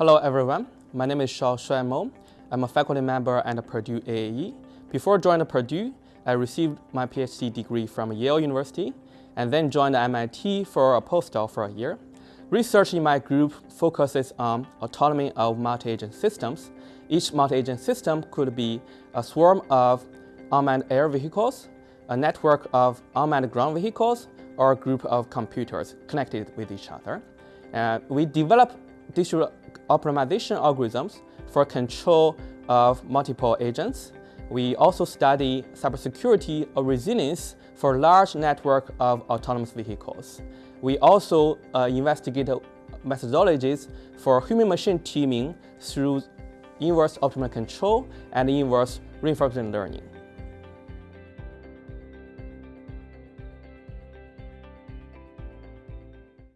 Hello everyone, my name is Shao Shuai I'm a faculty member at Purdue AAE. Before joining Purdue, I received my PhD degree from Yale University and then joined MIT for a postdoc for a year. Research in my group focuses on autonomy of multi-agent systems. Each multi-agent system could be a swarm of unmanned air vehicles, a network of unmanned ground vehicles, or a group of computers connected with each other. Uh, we develop digital optimization algorithms for control of multiple agents. We also study cybersecurity or resilience for large network of autonomous vehicles. We also uh, investigate methodologies for human-machine teaming through inverse optimal control and inverse reinforcement learning.